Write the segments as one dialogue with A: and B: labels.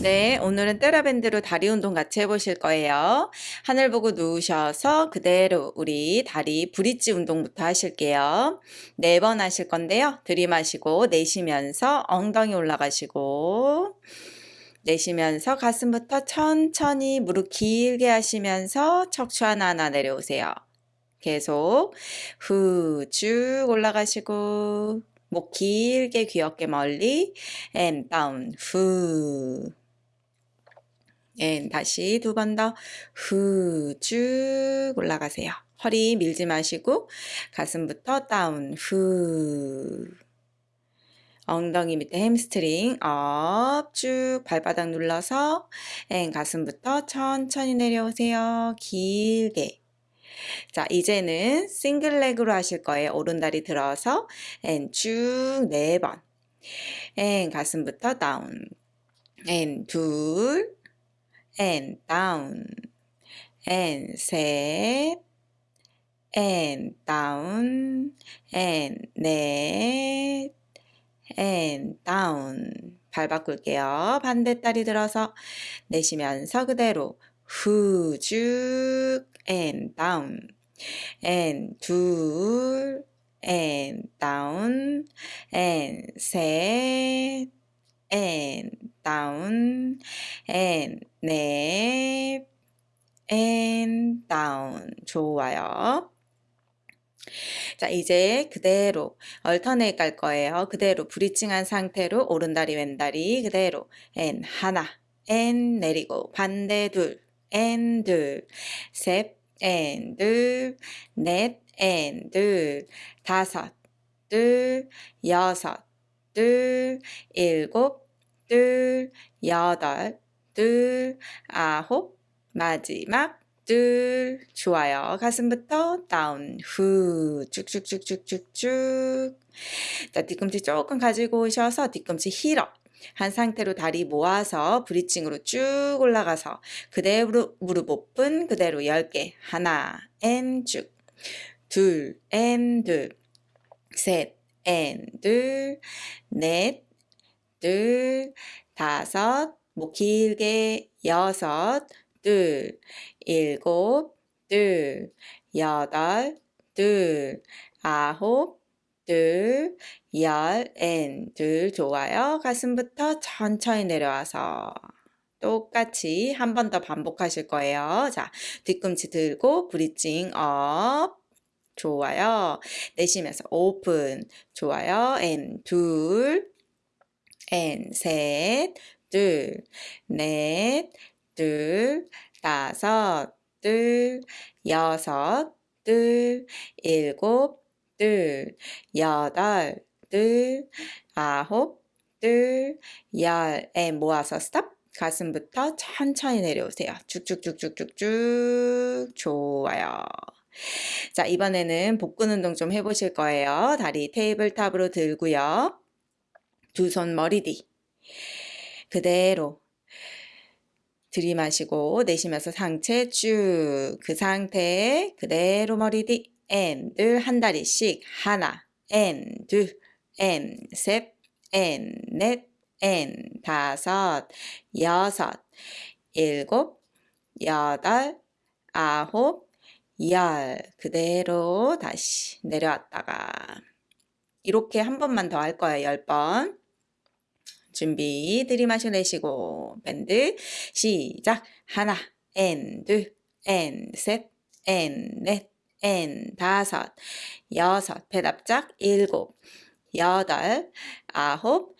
A: 네, 오늘은 테라밴드로 다리 운동 같이 해보실 거예요. 하늘 보고 누우셔서 그대로 우리 다리 브릿지 운동부터 하실게요. 네 번 하실 건데요. 들이마시고 내쉬면서 엉덩이 올라가시고 내쉬면서 가슴부터 천천히 무릎 길게 하시면서 척추 하나하나 내려오세요. 계속 후 쭉 올라가시고 목 길게 귀엽게 멀리 and down 후 and 다시 두 번 더 후 쭉 올라가세요. 허리 밀지 마시고 가슴부터 down 후 엉덩이 밑에 hamstring up 쭉 발바닥 눌러서 and 가슴부터 천천히 내려오세요. 길게 자 이제는 single leg로 하실 거예요. 오른다리 들어서 and 쭉 네 번. and 가슴부터 down. and 둘 and down and 셋 and down and 넷 and down 발 바꿀게요. 반대 다리 들어서 내쉬면서 그대로 후쭉 and down. And 둘 and down. And 셋 and down. And 넷 and down. 좋아요. 자 이제 그대로 얼터네이트 갈 거예요. 그대로 브리칭한 상태로 오른다리 왼다리 그대로. And 하나 and 내리고 반대 둘 and 둘셋 and 둘넷 and 둘 다섯 둘 여섯 둘 일곱 둘 여덟 둘 아홉 마지막 둘 좋아요. 가슴부터 다운. 후. 쭉쭉쭉쭉쭉쭉. 자 뒤꿈치 조금 가지고 오셔서 뒤꿈치 heel up 한 상태로 다리 모아서 bridging으로 쭉 올라가서 그대로 무릎 오픈 그대로 10개. 하나 앤쭉둘 앤둘셋 앤둘 넷 둘. 다섯. 목 길게 여섯, 둘, 일곱, 둘, 여덟, 둘, 아홉, 둘, 열, and, 둘, 좋아요. 가슴부터 천천히 내려와서 똑같이 한 번 더 반복하실 거예요. 자, 뒤꿈치 들고 bridging up. 좋아요. 내쉬면서 오픈. 좋아요. 앤 둘, 앤 셋, 둘, 넷, 둘, 다섯, 둘, 여섯, 둘, 일곱, 둘, 여덟, 둘, 아홉, 둘, 열, 에 모아서 스탑. 가슴부터 천천히 내려오세요. 쭉쭉쭉쭉쭉쭉. 좋아요. 자, 이번에는 복근 운동 좀 해보실 거예요. 다리 테이블탑으로 들고요. 두 손 머리 뒤. 그대로 들이마시고 내쉬면서 상체 쭉 그 상태에 그대로 머리 뒤 and 한 다리씩 하나 and and 셋 and 넷 and 다섯 여섯 일곱 여덟 아홉 열 그대로 다시 내려왔다가 이렇게 한 번만 더 할 거예요. 열 번. 준비 들이마셔 내쉬고 bend 시작 하나 and 둘 and 셋 and 넷 and 다섯 여섯 배 납작 일곱 여덟 아홉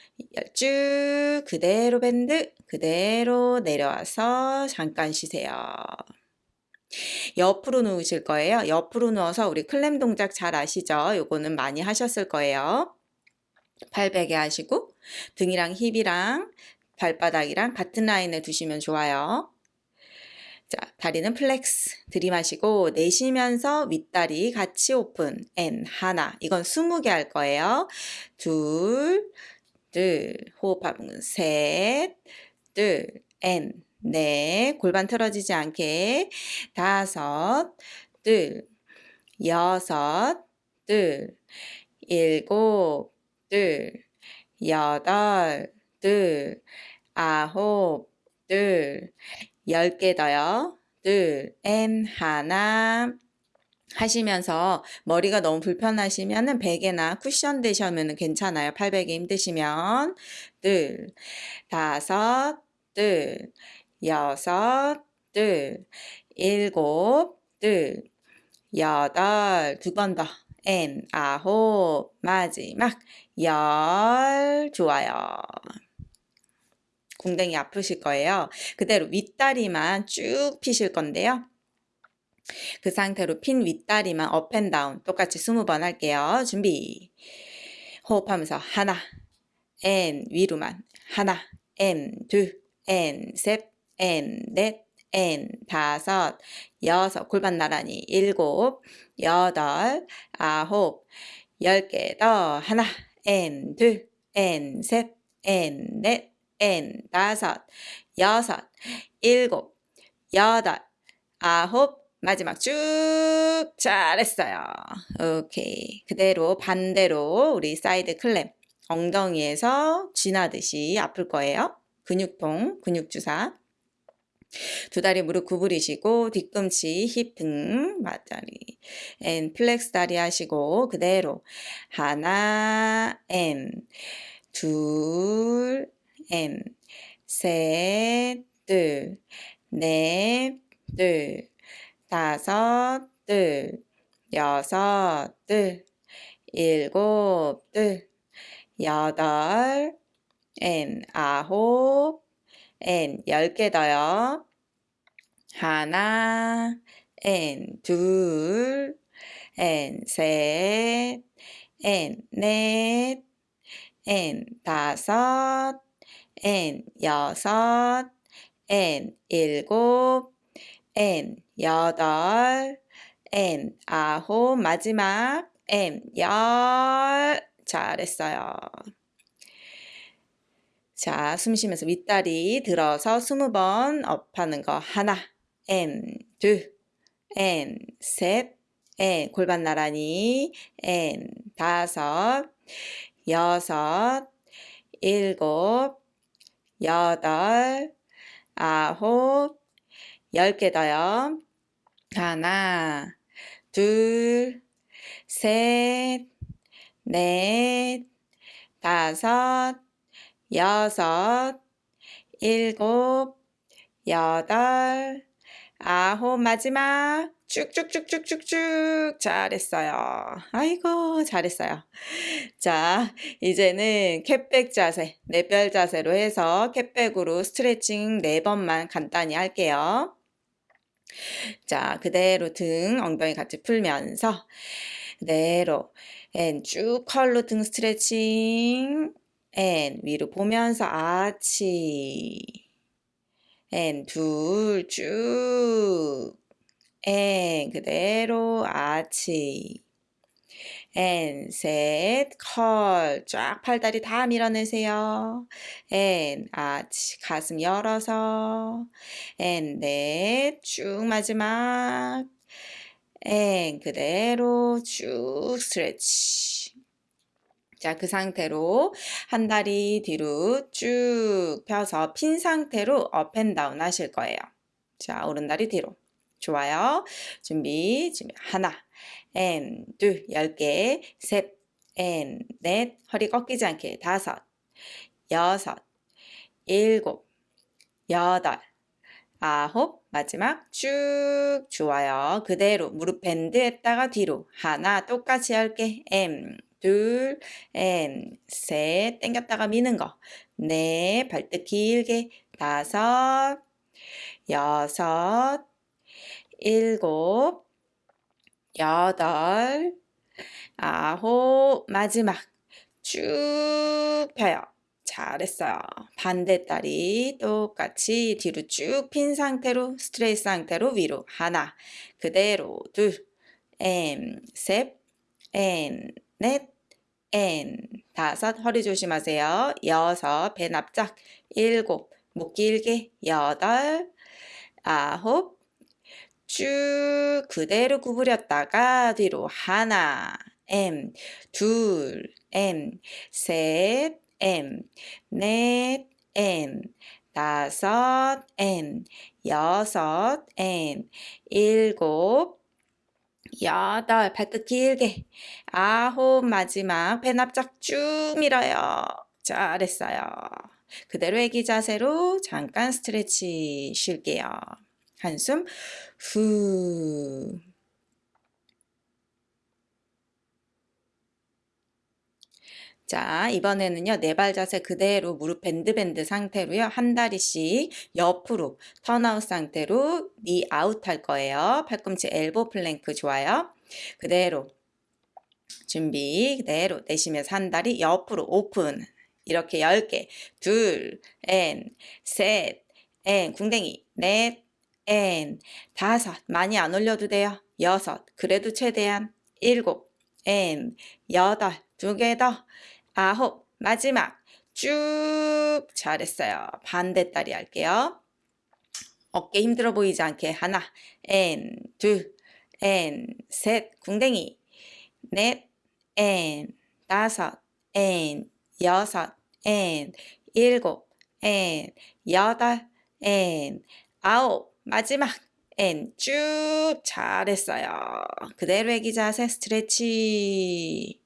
A: 쭉 그대로 bend 그대로 내려와서 잠깐 쉬세요. 옆으로 누우실 거예요. 옆으로 누워서 우리 clam 동작 잘 아시죠? 요거는 많이 하셨을 거예요. 팔 베개 하시고 등이랑 힙이랑 발바닥이랑 같은 라인에 두시면 좋아요. 자, 다리는 flex. 들이마시고 내쉬면서 윗다리 같이 오픈. and 하나. 이건 20개 할 거예요. 둘, 둘, 호흡하면 셋, 둘, and, 넷, 골반 틀어지지 않게. 다섯, 둘, 여섯, 둘, 일곱, 둘, 여덟, 둘, 아홉, 둘, 열개 더요. 둘, 엔, 하나, 하시면서 머리가 너무 불편하시면 은 베개나 쿠션 대시면 괜찮아요. 팔베개 힘드시면. 둘, 다섯, 둘, 여섯, 둘, 일곱, 둘, 여덟, 두 번 더. and, 아홉, 마지막, 열, 좋아요. 궁뎅이 아프실 거예요. 그대로 윗다리만 쭉 피실 건데요. 그 상태로 핀 윗다리만 up and down 똑같이 20번 할게요. 준비. 호흡하면서 하나, and, 위로만. 하나, 엔, 둘, 엔, 셋, 엔, 넷, 엔, 다섯, 여섯, 골반 나란히, 일곱, 여덟, 아홉, 열 개 더, 하나, 엔, 둘, 엔, 셋, 엔, 넷, 엔, 다섯, 여섯, 일곱, 여덟, 아홉, 마지막 쭉 잘했어요. 오케이. 그대로 반대로 우리 side clam 엉덩이에서 쥐나듯이 아플 거예요. 근육통, 근육주사. 두 다리 무릎 구부리시고 뒤꿈치, 힙 등, 맞다리. and flex 다리 하시고 그대로 하나, 앤 둘, 앤 셋, 둘, 넷, 둘, 다섯, 둘, 여섯, 둘, 일곱, 둘, 여덟, 엔, 아홉, 엔, 열개 더요. 하나, 엔, 둘, 엔, 셋, 엔, 넷, 엔, 다섯, 엔, 여섯, 엔, 일곱, 엔, 여덟, 엔, 아홉, 마지막, 엔, 열. 잘했어요. 자, 숨 쉬면서 윗다리 들어서 스무 번 up하는 거 하나, 엔, 둘, 엔, 셋, 엔, 골반 나란히, 엔, 다섯, 여섯, 일곱, 여덟, 아홉, 열 개 더요. 하나, 둘, 셋, 넷, 다섯, 여섯, 일곱, 여덟, 아홉, 마지막. 쭉쭉쭉쭉쭉쭉 잘했어요. 아이고 잘했어요. 자 이제는 cat back 자세, 네발 자세로 해서 cat back으로 스트레칭 4번만 간단히 할게요. 자 그대로 등 엉덩이 같이 풀면서 그대로 and 쭉 curl로 등 스트레칭 and 위로 보면서 아치 앤둘쭉 앤 그대로 아치. and 셋 curl 쫙 팔다리 다 밀어내세요. and 아치. 가슴 열어서. and 넷 쭉 마지막. and 그대로 쭉 stretch. 자, 그 상태로 한 다리 뒤로 쭉 펴서 핀 상태로 up and down 하실 거예요. 자, 오른 다리 뒤로. 좋아요. 준비, 준비. 하나, and, 둘, 열 개, 셋, and, 넷, 허리 꺾이지 않게, 다섯, 여섯, 일곱, 여덟, 아홉, 마지막 쭉 좋아요. 그대로 무릎 bend 했다가 뒤로 하나 똑같이 할게. 엠, 둘, 엠, 셋, 당겼다가 미는 거. 네, 발끝 길게. 다섯, 여섯, 일곱, 여덟, 아홉, 마지막. 쭉 펴요. 잘했어요. 반대다리 똑같이 뒤로 쭉 핀 상태로 스트레이트 상태로 위로. 하나 그대로. 둘, 엠, 셋, 엠, 넷, 엠, 다섯 허리 조심하세요. 여섯 배 납작. 일곱 목 길게. 여덟 아홉 쭉 그대로 구부렸다가 뒤로 하나 M, 둘, M, 셋, M, 넷, M, 다섯, M, 여섯, M, 일곱, 여덟, 발끝 길게, 아홉, 마지막, 배 납작 쭉 밀어요. 잘했어요. 그대로 애기 자세로 잠깐 스트레치 쉴게요. 한숨 후. 자, 이번에는요, 네 발 자세 그대로 무릎 밴드 밴드 상태로요, 한 다리씩 옆으로 turn out 상태로 니 아웃 할 거예요. 팔꿈치 elbow plank 좋아요. 그대로 준비, 그대로 내쉬면서 한 다리 옆으로 오픈. 이렇게 10개. 둘, 엔, 셋, 엔, 궁뎅이, 넷, 엔, 다섯. 많이 안 올려도 돼요. 여섯. 그래도 최대한 일곱, and, 여덟. 두 개 더. 아홉, 마지막 쭉 잘했어요. 반대다리 할게요. 어깨 힘들어 보이지 않게 하나, 엔, 둘, 엔, 셋, 궁뎅이, 넷, 엔, 다섯, 엔, 여섯, 엔, 일곱, 엔, 여덟, 엔, 아홉, 마지막 엔, 쭉 잘했어요. 그대로 애기 자세 stretch.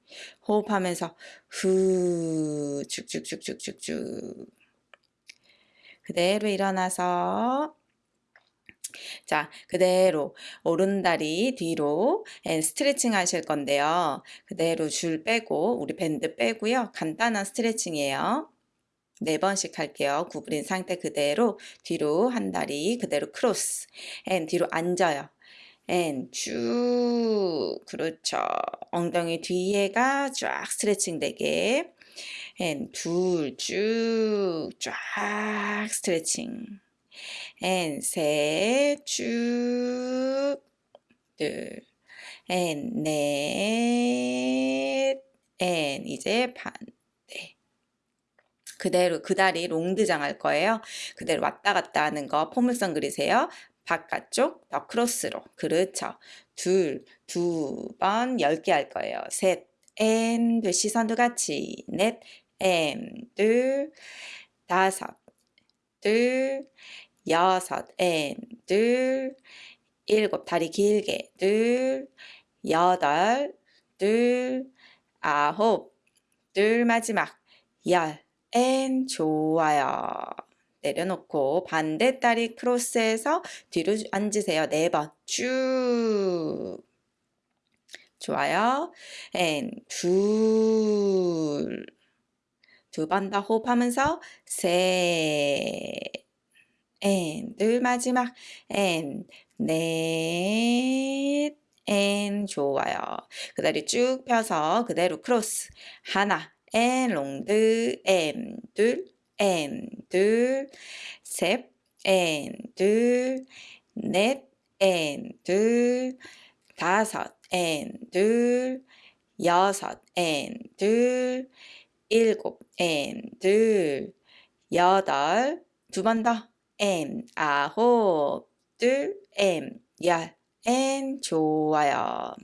A: 호흡하면서 후 쭉쭉쭉쭉쭉쭉 그대로 일어나서 자, 그대로 오른다리 뒤로 스트레칭 하실 건데요. 그대로 줄 빼고 우리 밴드 빼고요. 간단한 스트레칭이에요. 네 번씩 할게요. 구부린 상태 그대로 뒤로 한 다리 그대로 크로스 and 뒤로 앉아요. and 쭉 그렇죠. 엉덩이 뒤에가 쫙 스트레칭 되게 and 둘 쭉 쫙 스트레칭 앤셋쭉 둘, 앤, 넷, 앤 이제 반대. 그대로 그 다리 rond de jambe 할 거예요. 그대로 왔다 갔다 하는 거 포물선 그리세요. 바깥쪽 더 크로스로 그렇죠. 둘, 두 번, 열 개 할 거예요. 셋, and, 둘 시선도 같이. 넷, and, 둘, 다섯, 둘, 여섯, and, 둘, 일곱, 다리 길게. 둘, 여덟, 둘, 아홉, 둘 마지막 열, and 좋아요 내려놓고 반대 다리 크로스해서 뒤로 앉으세요. 네 번. 쭉. 좋아요. and 둘. 두 번 더 호흡하면서 셋. 앤둘 마지막 앤 넷. and 좋아요. 그 다리 쭉 펴서 그대로 크로스. 하나. 앤 롱드 앤둘 N 둘, 셋, N 둘, 넷, N 둘, 다섯, N 둘, 여섯, N 둘, 일곱, N 둘, 여덟, 두 번 더, N 아홉, 둘, and 열, and 좋아요.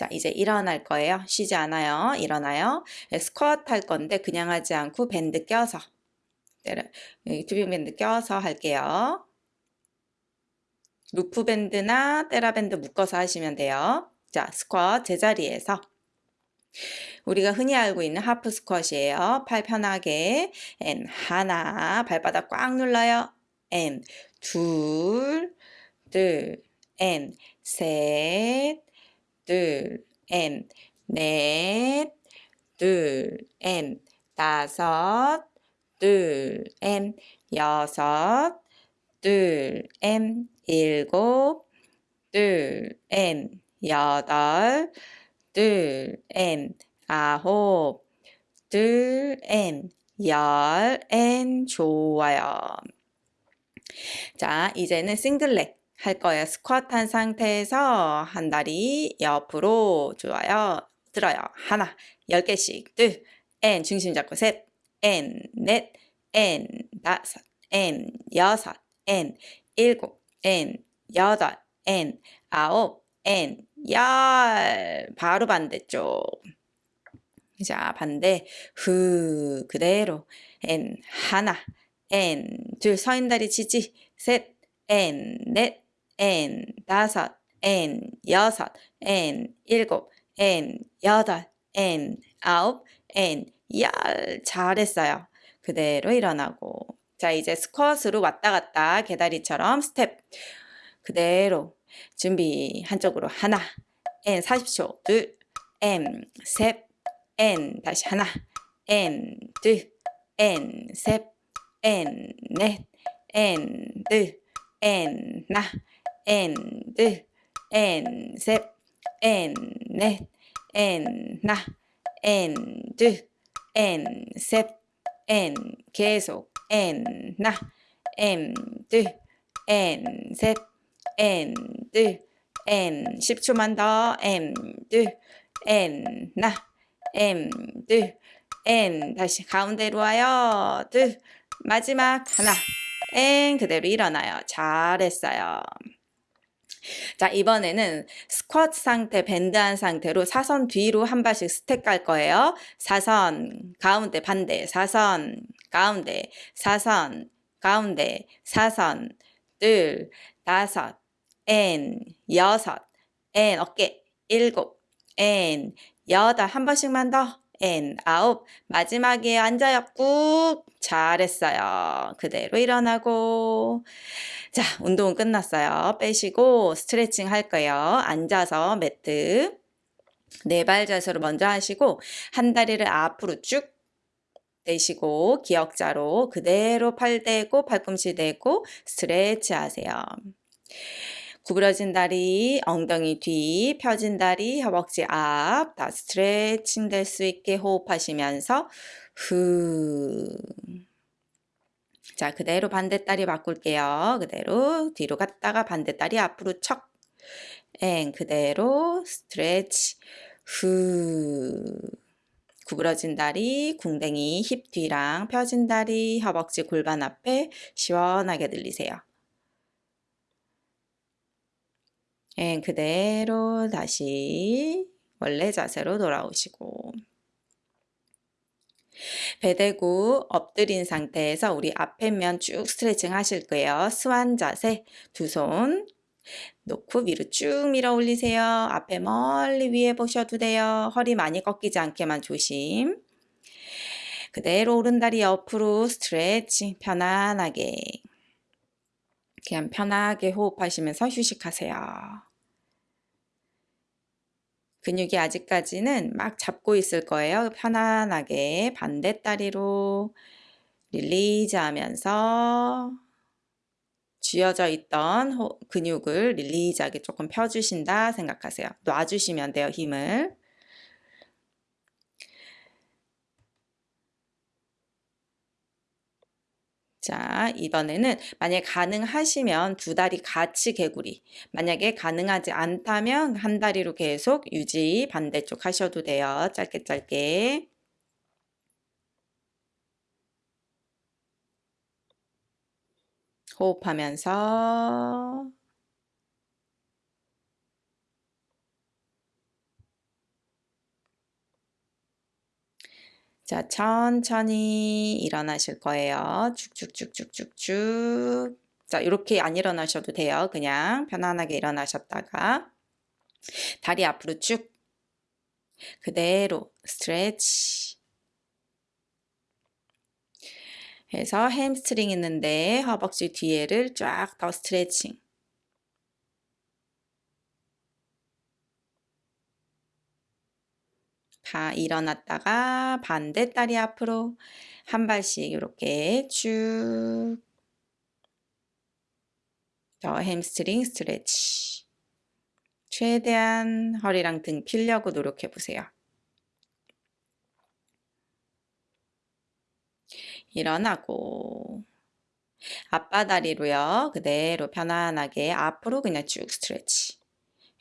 A: 자, 이제 일어날 거예요. 쉬지 않아요. 일어나요. 네, 스쿼트 할 건데 그냥 하지 않고 밴드 껴서 tubing 밴드 껴서 할게요. 루프 밴드나 테라 밴드 묶어서 하시면 돼요. 자, 스쿼트 제자리에서 우리가 흔히 알고 있는 하프 스쿼트이에요. 팔 편하게 앤 하나 발바닥 꽉 눌러요. 앤 둘, 둘, 앤 셋 둘, 엔, 넷, 둘, 엔, 다섯, 둘, 엔, 여섯, 둘, 엔, 일곱, 둘, 엔, 여덟, 둘, 엔, 아홉, 둘, 엔, 열, 엔, 좋아요. 자, 이제는 single leg. 할 거예요. 스쿼트 한 상태에서 한 다리 옆으로 좋아요. 들어요. 하나, 열 개씩, 둘, 엔, 중심 잡고 셋, 엔, 넷, 엔, 다섯, 엔, 여섯, 엔, 일곱, 엔, 여덟, 엔, 아홉, and, 열. 바로 반대쪽. 자 반대. 후 그대로. and 하나. and 둘 서 있는 다리 지지. 셋엔넷 엔 다섯 엔 여섯 엔 일곱 엔 여덟 엔 아홉 엔 열. 잘했어요. 그대로 일어나고. 자 이제 스쿼트로 왔다 갔다 개다리처럼 스텝. 그대로 준비. 한쪽으로 하나. 엔 40초. 둘. 엔 셋. 엔 다시 하나. 엔 둘. 엔 셋. 엔 넷. 엔 둘. 엔나 엔둘엔 셋. 엔 넷. 엔 나. 엔둘엔 셋. 엔 계속. 엔 나. 엔둘엔 셋. 둘 N. 10초만 더. 둘 N. 나. 둘 N. 다시 가운데로 와요. 둘 마지막 하나. and. 그대로 일어나요. 잘했어요 자 이번에는 스쿼트 상태 밴드한 상태로 사선 뒤로 한 발씩 스텝 갈 거예요. 사선 가운데 반대 사선 가운데 사선 가운데 사선 둘 다섯 엔 여섯 엔 어깨 일곱 엔 여덟. 한 번씩만 더 and 아홉. 마지막에 앉아요. 꾹. 잘했어요. 그대로 일어나고. 자 운동은 끝났어요. 빼시고 스트레칭 할 거예요. 앉아서 매트. 네 발 자세로 먼저 하시고 한 다리를 앞으로 쭉 내시고 기역자로 그대로 팔 대고 팔꿈치 대고 스트레치 하세요. 구부러진 다리, 엉덩이 뒤, 펴진 다리, 허벅지 앞, 다 스트레칭 될 수 있게 호흡하시면서 후. 자, 그대로 반대다리 바꿀게요. 그대로 뒤로 갔다가 반대다리 앞으로 척. 엥, 그대로 스트레치. 후. 구부러진 다리, 궁뎅이, 힙 뒤랑 펴진 다리, 허벅지 골반 앞에 시원하게 들리세요. 예, 그대로 다시 원래 자세로 돌아오시고 배 대고 엎드린 상태에서 우리 앞에 면 쭉 스트레칭 하실 거예요. 스완 자세 두 손 놓고 위로 쭉 밀어 올리세요. 앞에 멀리 위에 보셔도 돼요. 허리 많이 꺾이지 않게만 조심. 그대로 오른다리 옆으로 스트레칭 편안하게 그냥 편하게 호흡하시면서 휴식하세요. 근육이 아직까지는 막 잡고 있을 거예요. 편안하게 반대 다리로 release 하면서 쥐어져 있던 근육을 release하게 조금 펴주신다 생각하세요. 놔주시면 돼요, 힘을. 자, 이번에는 만약에 가능하시면 두 다리 같이 개구리. 만약에 가능하지 않다면 한 다리로 계속 유지 반대쪽 하셔도 돼요. 짧게 짧게. 호흡하면서 자, 천천히 일어나실 거예요. 쭉쭉쭉쭉쭉쭉. 자, 이렇게 안 일어나셔도 돼요. 그냥 편안하게 일어나셨다가 다리 앞으로 쭉 그대로 스트레치 해서 햄스트링 있는데 허벅지 뒤에를 쫙 더 스트레칭 다 일어났다가 반대 다리 앞으로 한 발씩 이렇게 쭉 더 햄스트링 스트레치 최대한 허리랑 등 필려고 노력해 보세요. 일어나고 앞바다리로요. 그대로 편안하게 앞으로 그냥 쭉 스트레치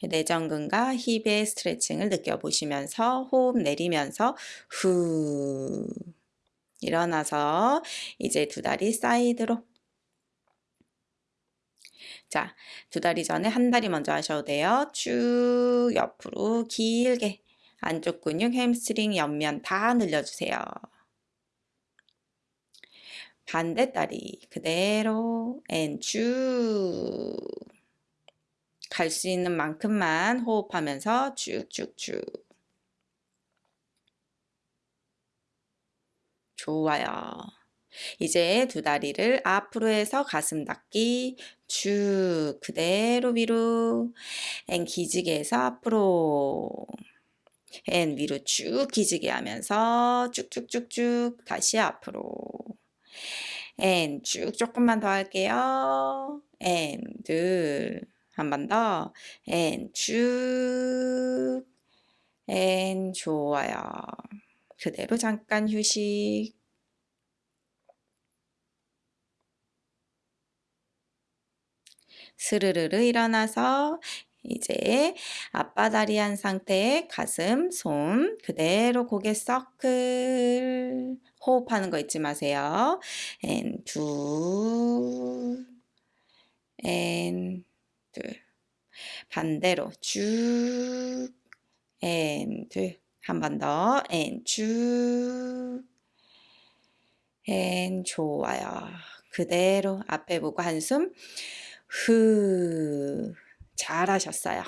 A: 내전근과 힙의 스트레칭을 느껴보시면서 호흡 내리면서 후 일어나서 이제 두 다리 사이드로 자, 두 다리 전에 한 다리 먼저 하셔도 돼요. 쭉 옆으로 길게 안쪽 근육, 햄스트링, 옆면 다 늘려주세요. 반대 다리 그대로 and 쭉 갈 수 있는 만큼만 호흡하면서 쭉쭉쭉 좋아요. 이제 두 다리를 앞으로 해서 가슴 닿기 쭉 그대로 위로 and 기지개 해서 앞으로 and 위로 쭉 기지개 하면서 쭉쭉쭉쭉 다시 앞으로 and 쭉 조금만 더 할게요. 앤 둘 한 번 더. 앤 쭉. 앤 좋아요. 그대로 잠깐 휴식. 스르르르 일어나서 이제 아빠다리 한 상태에 가슴, 손 그대로 고개 서클 호흡하는 거 잊지 마세요. 앤 둘, 앤 둘. 반대로 쭉, and 둘. 한 번 더, and 쭉, 앤 좋아요. 그대로 앞에 보고 한숨 후 잘하셨어요.